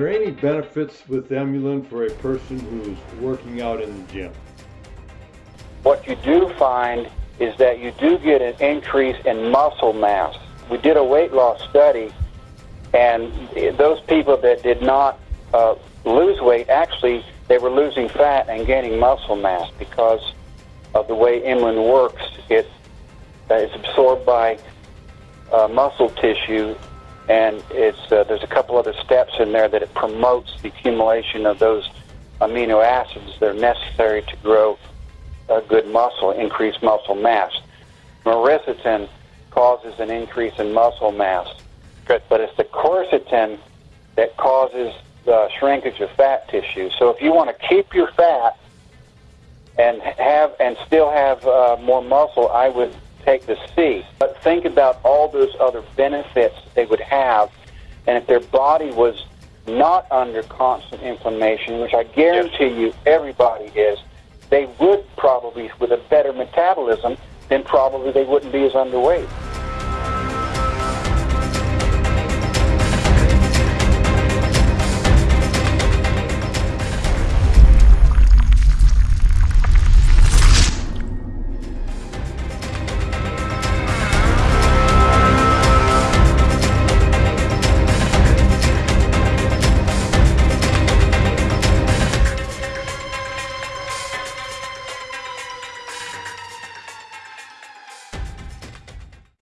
benefits with Emulin for a person who's working out in the gym? What you do find is that you do get an increase in muscle mass. We did a weight loss study, and those people that did not uh, lose weight, actually, they were losing fat and gaining muscle mass because of the way Emulin works. It is absorbed by uh, muscle tissue, and it's uh, there's a couple other steps in there that it promotes the accumulation of those amino acids that are necessary to grow a good muscle, increase muscle mass. Myricetin causes an increase in muscle mass, but it's the quercetin that causes the shrinkage of fat tissue. So if you want to keep your fat and have and still have uh, more muscle, I would take the C. But think about all those other benefits they would have, and if their body was not under constant inflammation, which I guarantee you everybody is, they would probably, with a better metabolism, then probably they wouldn't be as underweight.